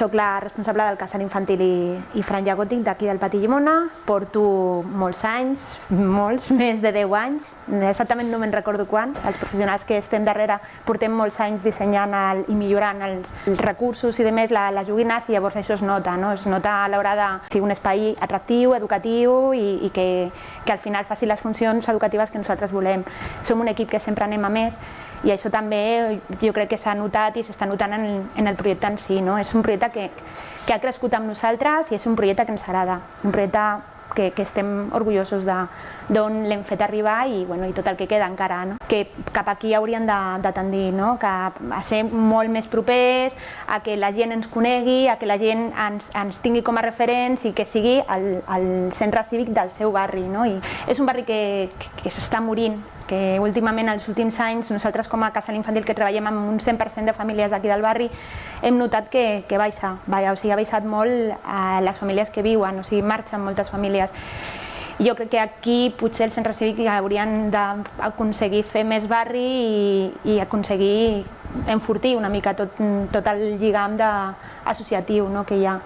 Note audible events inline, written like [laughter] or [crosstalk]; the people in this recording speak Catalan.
Soc la responsable del casal infantil i, i franja gòtic d'aquí del Pati Llimona. Porto molts anys, molts, [laughs] més de 10 anys, exactament no me'n recordo quants. Els professionals que estem darrere portem molts anys dissenyant el, i millorant els, els recursos i de més, la, les joguines, i llavors això es nota, no? es nota a l'hora de ser un espai atractiu, educatiu i, i que, que al final faci les funcions educatives que nosaltres volem. Som un equip que sempre anem a més i això també jo crec que s'ha notat i s'està notant en, en el projecte en si. No? És un projecte que, que ha crescut amb nosaltres i és un projecte que ens agrada, un projecte que, que estem orgullosos d'on l'hem fet arribar i, bueno, i tot el que queda encara. No? Que cap aquí hauríem de, de tendir, no? que a ser molt més propers, a que la gent ens conegui, a que la gent ens, ens tingui com a referents i que sigui el, el centre cívic del seu barri. No? I és un barri que, que, que s'està morint, que últimament, els últims anys, nosaltres com a casal infantil que treballem amb un 100% de famílies d'aquí del barri, hem notat que, que baixa, o sigui, ha baixat molt a les famílies que viuen, o sigui, marxen moltes famílies. Jo crec que aquí potser el centre cívic haurien d'aconseguir fer més barri i, i aconseguir enfortir una mica tot, tot el lligam de, associatiu no, que hi ha.